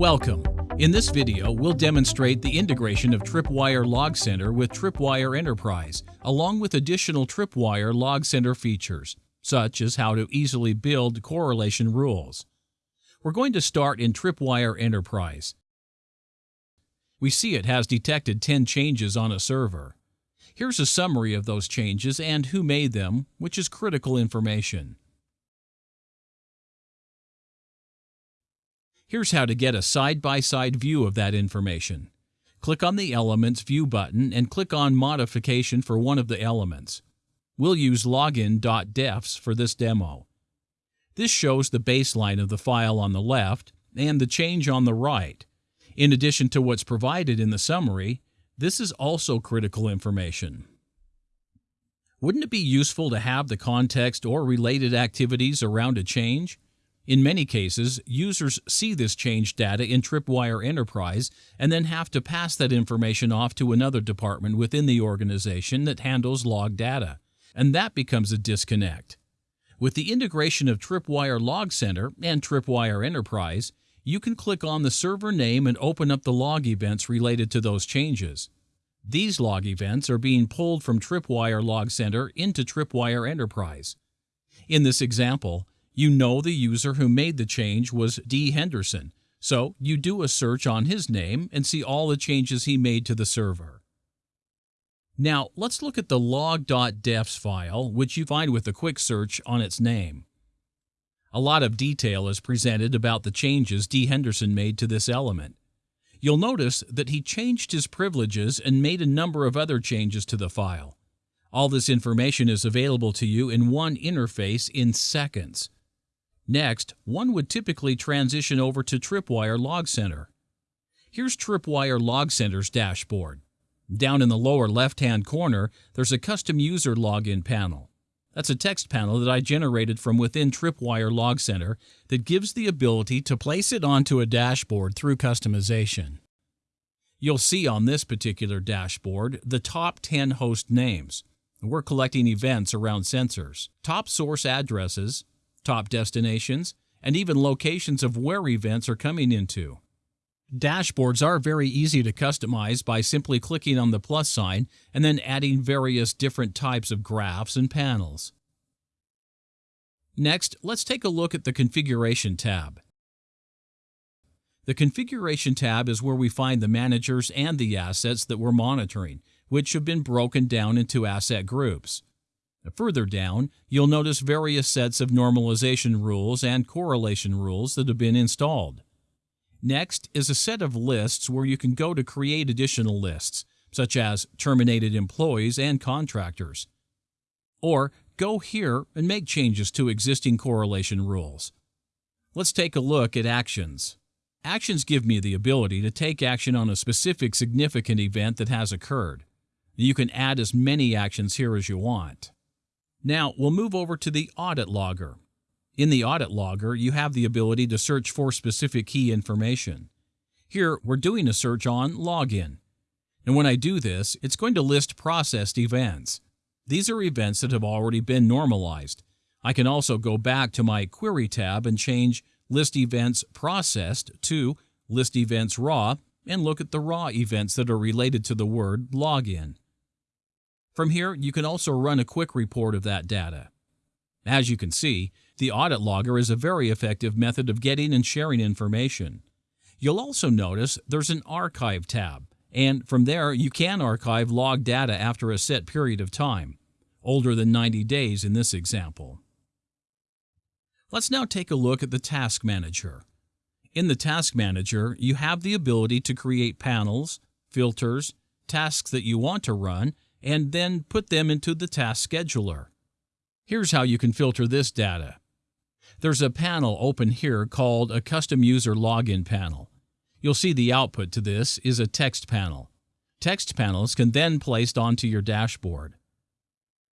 Welcome. In this video, we'll demonstrate the integration of Tripwire Log Center with Tripwire Enterprise, along with additional Tripwire Log Center features, such as how to easily build correlation rules. We're going to start in Tripwire Enterprise. We see it has detected 10 changes on a server. Here's a summary of those changes and who made them, which is critical information. Here's how to get a side-by-side -side view of that information. Click on the Elements View button and click on Modification for one of the elements. We'll use login.defs for this demo. This shows the baseline of the file on the left and the change on the right. In addition to what's provided in the summary, this is also critical information. Wouldn't it be useful to have the context or related activities around a change? In many cases, users see this change data in Tripwire Enterprise and then have to pass that information off to another department within the organization that handles log data, and that becomes a disconnect. With the integration of Tripwire Log Center and Tripwire Enterprise, you can click on the server name and open up the log events related to those changes. These log events are being pulled from Tripwire Log Center into Tripwire Enterprise. In this example, you know the user who made the change was D. Henderson, so you do a search on his name and see all the changes he made to the server. Now, let's look at the log.defs file, which you find with a quick search on its name. A lot of detail is presented about the changes D. Henderson made to this element. You'll notice that he changed his privileges and made a number of other changes to the file. All this information is available to you in one interface in seconds. Next, one would typically transition over to Tripwire Log Center. Here's Tripwire Log Center's dashboard. Down in the lower left-hand corner, there's a custom user login panel. That's a text panel that I generated from within Tripwire Log Center that gives the ability to place it onto a dashboard through customization. You'll see on this particular dashboard the top 10 host names. We're collecting events around sensors, top source addresses, top destinations, and even locations of where events are coming into. Dashboards are very easy to customize by simply clicking on the plus sign and then adding various different types of graphs and panels. Next, let's take a look at the Configuration tab. The Configuration tab is where we find the managers and the assets that we're monitoring, which have been broken down into asset groups. Further down, you'll notice various sets of normalization rules and correlation rules that have been installed. Next is a set of lists where you can go to create additional lists, such as terminated employees and contractors. Or go here and make changes to existing correlation rules. Let's take a look at Actions. Actions give me the ability to take action on a specific significant event that has occurred. You can add as many actions here as you want. Now we'll move over to the Audit Logger. In the Audit Logger, you have the ability to search for specific key information. Here, we're doing a search on Login. And when I do this, it's going to list processed events. These are events that have already been normalized. I can also go back to my Query tab and change List Events Processed to List Events Raw and look at the raw events that are related to the word login. From here, you can also run a quick report of that data. As you can see, the Audit Logger is a very effective method of getting and sharing information. You'll also notice there's an Archive tab, and from there you can archive log data after a set period of time, older than 90 days in this example. Let's now take a look at the Task Manager. In the Task Manager, you have the ability to create panels, filters, tasks that you want to run, and then put them into the task scheduler. Here's how you can filter this data. There's a panel open here called a Custom User Login panel. You'll see the output to this is a text panel. Text panels can then placed onto your dashboard.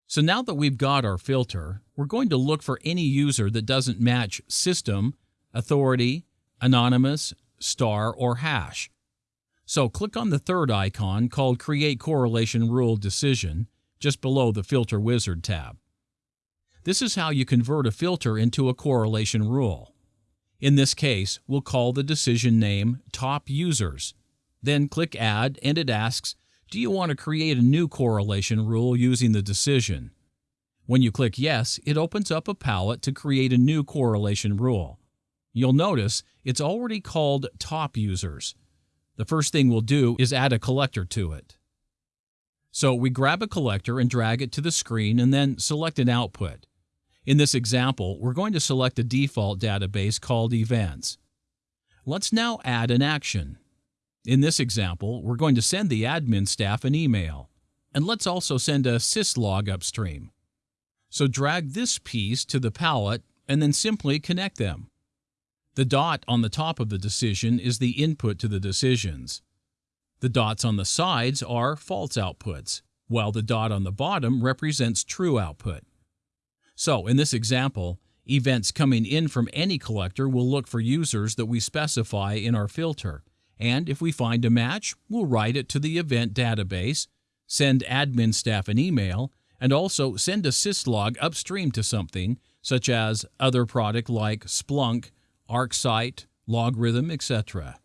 So now that we've got our filter, we're going to look for any user that doesn't match system, authority, anonymous, star, or hash. So click on the third icon called Create Correlation Rule Decision just below the Filter Wizard tab. This is how you convert a filter into a correlation rule. In this case, we'll call the decision name Top Users. Then click Add and it asks, do you want to create a new correlation rule using the decision? When you click Yes, it opens up a palette to create a new correlation rule. You'll notice it's already called Top Users. The first thing we'll do is add a collector to it. So we grab a collector and drag it to the screen and then select an output. In this example, we're going to select a default database called Events. Let's now add an action. In this example, we're going to send the admin staff an email. And let's also send a syslog upstream. So drag this piece to the palette and then simply connect them. The dot on the top of the decision is the input to the decisions. The dots on the sides are false outputs, while the dot on the bottom represents true output. So in this example, events coming in from any collector will look for users that we specify in our filter, and if we find a match, we'll write it to the event database, send admin staff an email, and also send a syslog upstream to something, such as other product like Splunk, ArcSight, LogRhythm, etc.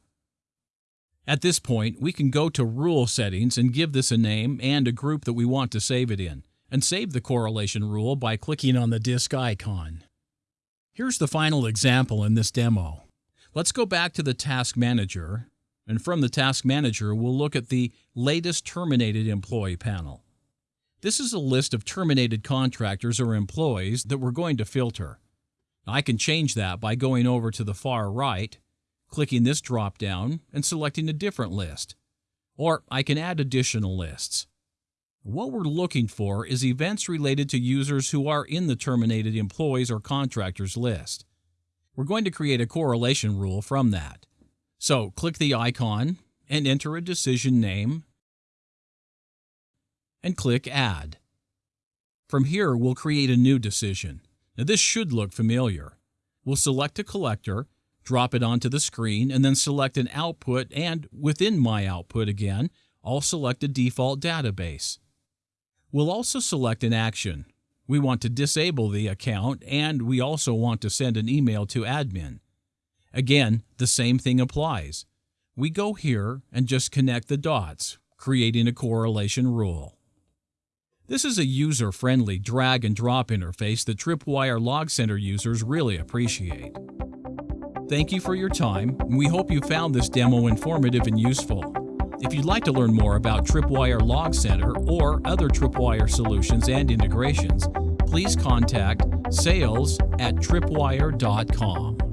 At this point, we can go to Rule Settings and give this a name and a group that we want to save it in, and save the correlation rule by clicking on the disk icon. Here's the final example in this demo. Let's go back to the Task Manager, and from the Task Manager, we'll look at the Latest Terminated Employee panel. This is a list of terminated contractors or employees that we're going to filter. I can change that by going over to the far right clicking this drop down and selecting a different list. Or I can add additional lists. What we're looking for is events related to users who are in the terminated employees or contractors list. We're going to create a correlation rule from that. So click the icon and enter a decision name and click Add. From here, we'll create a new decision. Now this should look familiar. We'll select a collector drop it onto the screen, and then select an output and within My Output again, I'll select a default database. We'll also select an action. We want to disable the account and we also want to send an email to admin. Again, the same thing applies. We go here and just connect the dots, creating a correlation rule. This is a user-friendly drag and drop interface that Tripwire Log Center users really appreciate. Thank you for your time. And we hope you found this demo informative and useful. If you'd like to learn more about Tripwire Log Center or other Tripwire solutions and integrations, please contact sales at tripwire.com.